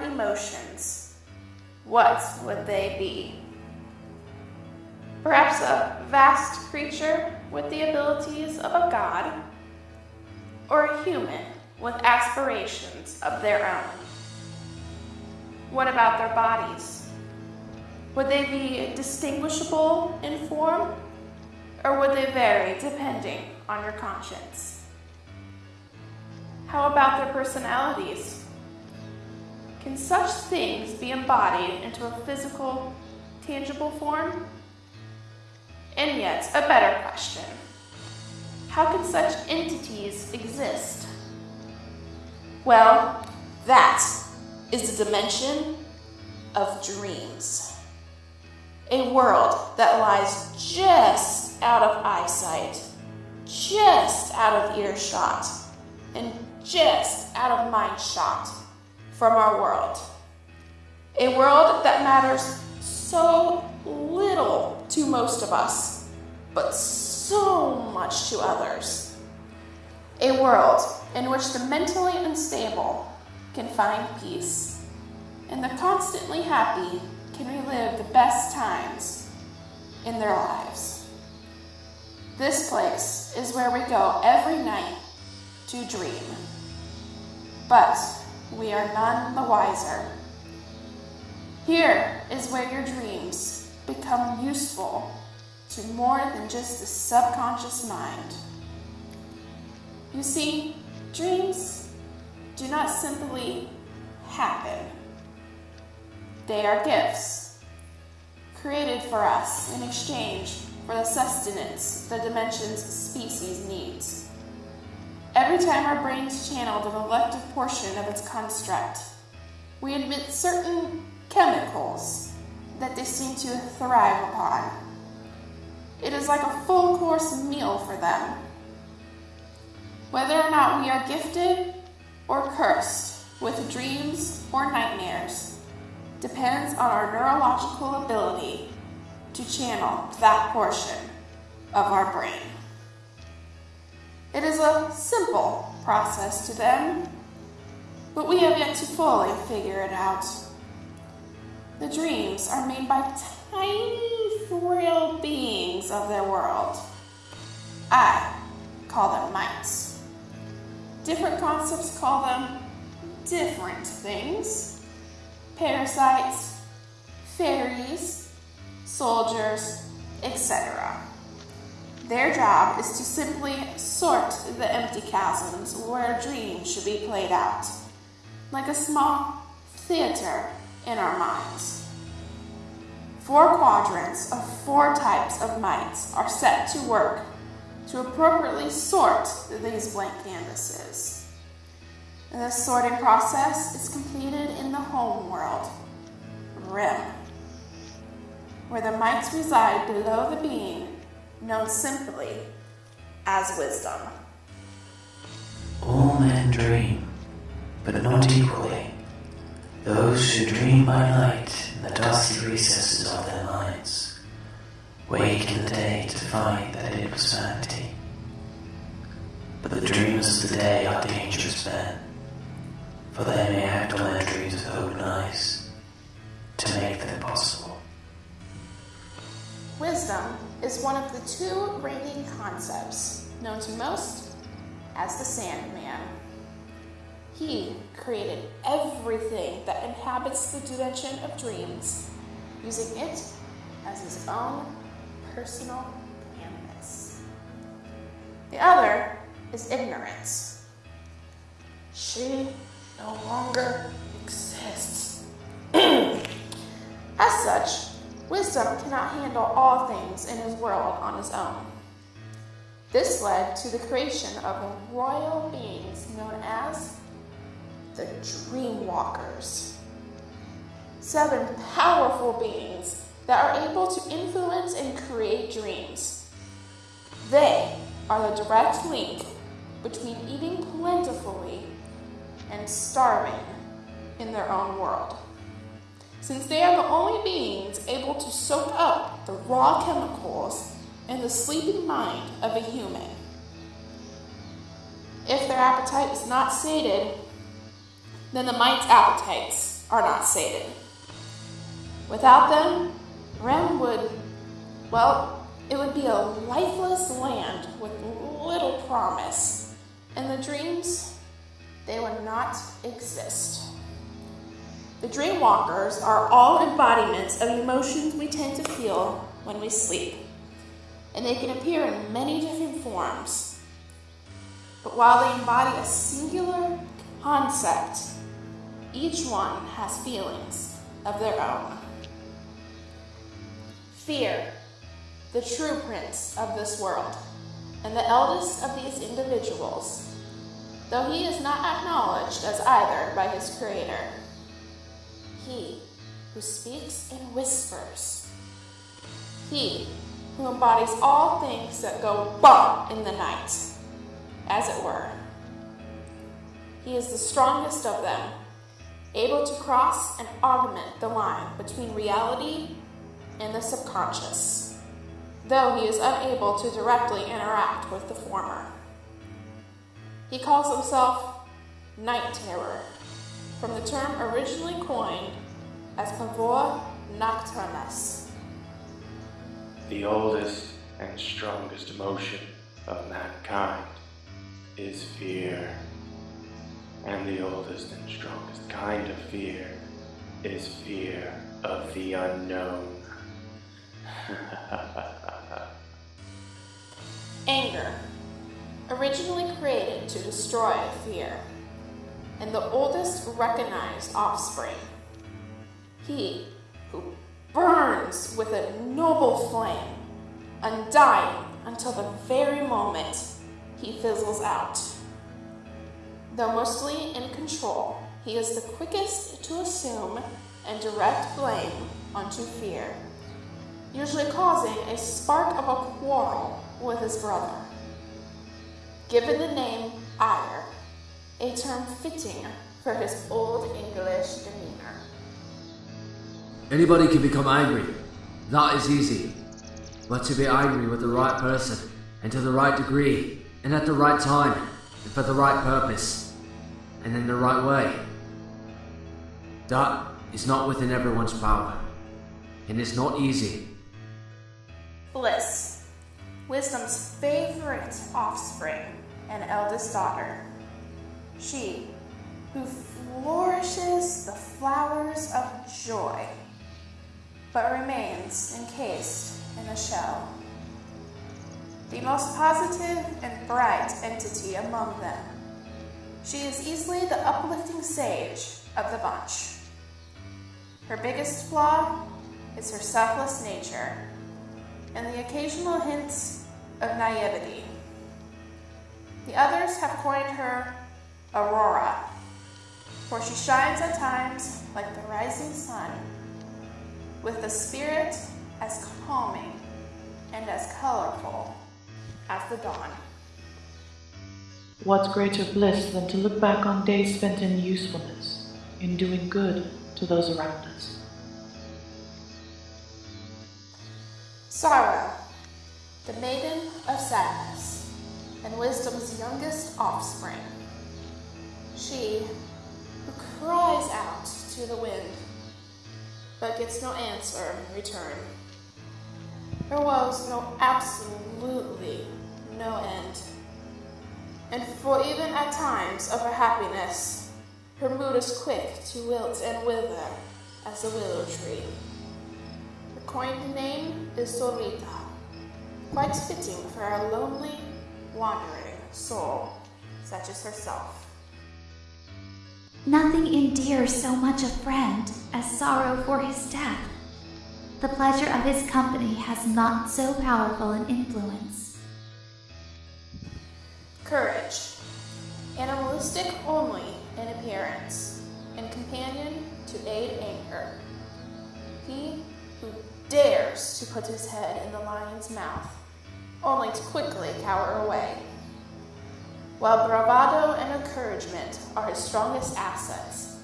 emotions, what would they be? Perhaps a vast creature with the abilities of a god, or a human with aspirations of their own? What about their bodies? Would they be distinguishable in form, or would they vary depending on your conscience? How about their personalities? Can such things be embodied into a physical, tangible form? And yet, a better question how can such entities exist? Well, that is the dimension of dreams. A world that lies just out of eyesight, just out of earshot, and just out of mind shot from our world. A world that matters so little to most of us, but so much to others. A world in which the mentally unstable can find peace, and the constantly happy can relive the best times in their lives. This place is where we go every night to dream, but we are none the wiser. Here is where your dreams become useful to more than just the subconscious mind. You see, dreams do not simply happen. They are gifts created for us in exchange for the sustenance the dimension's species needs. Every time our brains channel the elective portion of its construct, we emit certain chemicals that they seem to thrive upon. It is like a full course meal for them. Whether or not we are gifted or cursed with dreams or nightmares depends on our neurological ability to channel that portion of our brain. It is a simple process to them, but we have yet to fully figure it out. The dreams are made by tiny, frail beings of their world. I call them mites. Different concepts call them different things parasites, fairies, soldiers, etc. Their job is to simply sort the empty chasms where a dream should be played out, like a small theater in our minds. Four quadrants of four types of mites are set to work to appropriately sort these blank canvases. This sorting process is completed in the home world, RIM, where the mites reside below the being known simply as wisdom. All men dream, but not equally. Those who dream by night in the dusty recesses of their minds wake in the day to find that it was vanity. But the dreamers of the day are dangerous men, for they may act on their dreams with hope and eyes to make them possible. Is one of the two reigning concepts known to most as the Sandman. He created everything that inhabits the dimension of dreams, using it as his own personal canvas. The other is ignorance. She no longer exists. as such, wisdom cannot handle all things in his world on his own. This led to the creation of the royal beings known as the Dreamwalkers. Seven powerful beings that are able to influence and create dreams. They are the direct link between eating plentifully and starving in their own world. Since they are the only beings able to soak up the raw chemicals in the sleeping mind of a human. If their appetite is not sated, then the mite's appetites are not sated. Without them, Rem would, well, it would be a lifeless land with little promise, and the dreams, they would not exist. The dream walkers are all embodiments of emotions we tend to feel when we sleep, and they can appear in many different forms. But while they embody a singular concept, each one has feelings of their own. Fear, the true prince of this world, and the eldest of these individuals, though he is not acknowledged as either by his creator he who speaks in whispers. He who embodies all things that go bump in the night, as it were. He is the strongest of them, able to cross and augment the line between reality and the subconscious, though he is unable to directly interact with the former. He calls himself Night Terror from the term originally coined as pavor nocturnus. The oldest and strongest emotion of mankind is fear. And the oldest and strongest kind of fear is fear of the unknown. Anger, originally created to destroy fear and the oldest recognized offspring. He who burns with a noble flame, undying until the very moment he fizzles out. Though mostly in control, he is the quickest to assume and direct blame onto fear, usually causing a spark of a quarrel with his brother. Given the name ire, a term fitting for his old English demeanor. Anybody can become angry. That is easy. But to be angry with the right person, and to the right degree, and at the right time, and for the right purpose, and in the right way, that is not within everyone's power, and is not easy. Bliss, wisdom's favorite offspring and eldest daughter she who flourishes the flowers of joy, but remains encased in a shell. The most positive and bright entity among them, she is easily the uplifting sage of the bunch. Her biggest flaw is her selfless nature and the occasional hints of naivety. The others have coined her Aurora, for she shines at times like the rising sun, with a spirit as calming and as colorful as the dawn. What greater bliss than to look back on days spent in usefulness, in doing good to those around us? Sorrow, the maiden of sadness, and wisdom's youngest offspring she who cries out to the wind, but gets no answer in return. Her woes know absolutely no end. And for even at times of her happiness, her mood is quick to wilt and wither as a willow tree. Her coined name is Solita, quite fitting for a lonely, wandering soul such as herself. Nothing endears so much a friend as sorrow for his death. The pleasure of his company has not so powerful an influence. Courage. Animalistic only in appearance, and companion to aid anger. He who dares to put his head in the lion's mouth, only to quickly cower away. While bravado and encouragement are his strongest assets,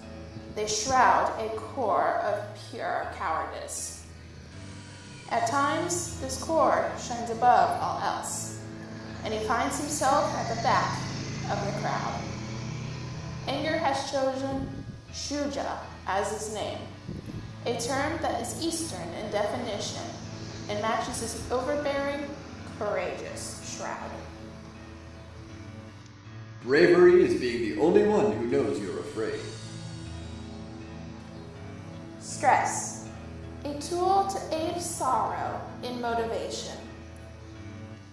they shroud a core of pure cowardice. At times, this core shines above all else, and he finds himself at the back of the crowd. Anger has chosen Shuja as his name, a term that is Eastern in definition and matches his overbearing, Bravery is being the only one who knows you're afraid. Stress, a tool to aid sorrow in motivation.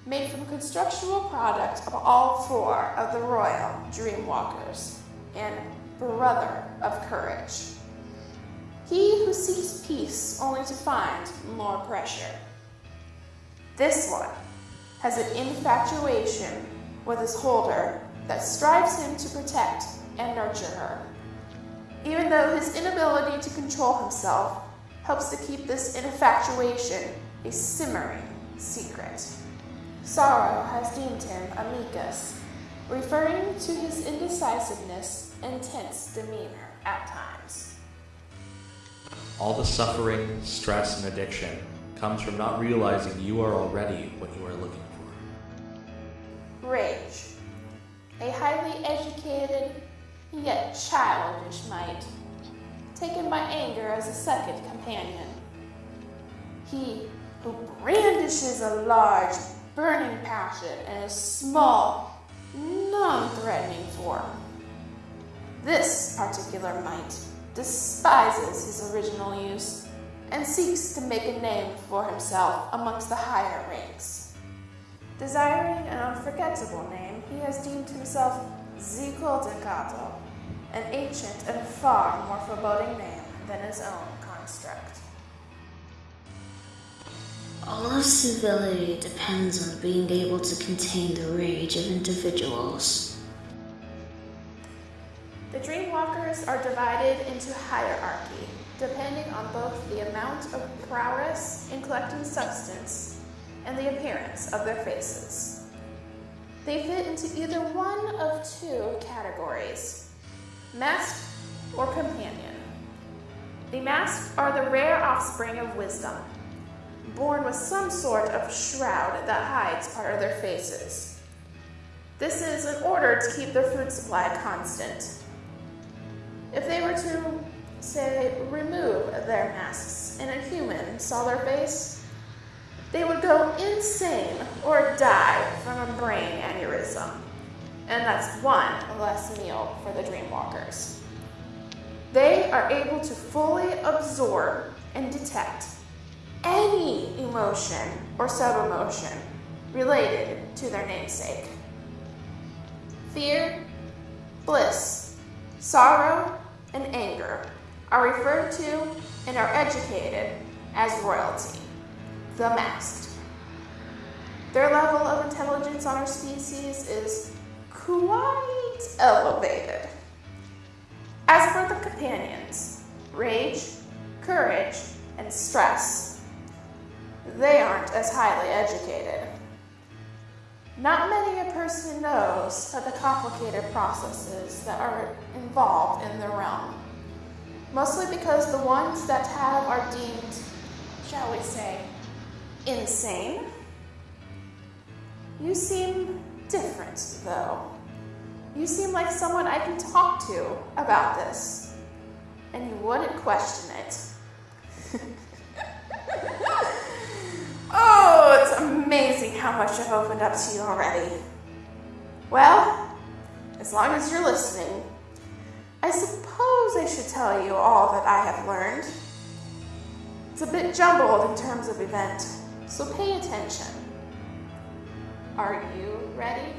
Made from constructual product of all four of the royal Dreamwalkers and brother of courage. He who seeks peace only to find more pressure. This one has an infatuation with his holder that strives him to protect and nurture her. Even though his inability to control himself helps to keep this infatuation a simmering secret. Sorrow has deemed him amicus, referring to his indecisiveness and tense demeanor at times. All the suffering, stress, and addiction comes from not realizing you are already what you are looking for. A highly educated yet childish mite, taken by anger as a second companion. He who brandishes a large, burning passion in a small, non threatening form. This particular mite despises his original use and seeks to make a name for himself amongst the higher ranks. Desiring an unforgettable name, he has deemed himself Zico Decato, an ancient and far more foreboding name than his own construct. All of civility depends on being able to contain the rage of individuals. The Dreamwalkers are divided into hierarchy, depending on both the amount of prowess in collecting substance and the appearance of their faces. They fit into either one of two categories masked or companion. The masked are the rare offspring of wisdom, born with some sort of shroud that hides part of their faces. This is in order to keep their food supply constant. If they were to, say, remove their masks and a human saw their face, they would go insane or die from a brain aneurysm. And that's one less meal for the Dreamwalkers. They are able to fully absorb and detect any emotion or sub emotion related to their namesake. Fear, bliss, sorrow, and anger are referred to and are educated as royalty, the masked. Their level of intelligence on our species is quite elevated. As for the companions, rage, courage, and stress, they aren't as highly educated. Not many a person knows of the complicated processes that are involved in the realm. Mostly because the ones that have are deemed, shall we say, insane. You seem different, though. You seem like someone I can talk to about this, and you wouldn't question it. oh, it's amazing how much I've opened up to you already. Well, as long as you're listening, I suppose I should tell you all that I have learned. It's a bit jumbled in terms of event, so pay attention. Are you ready?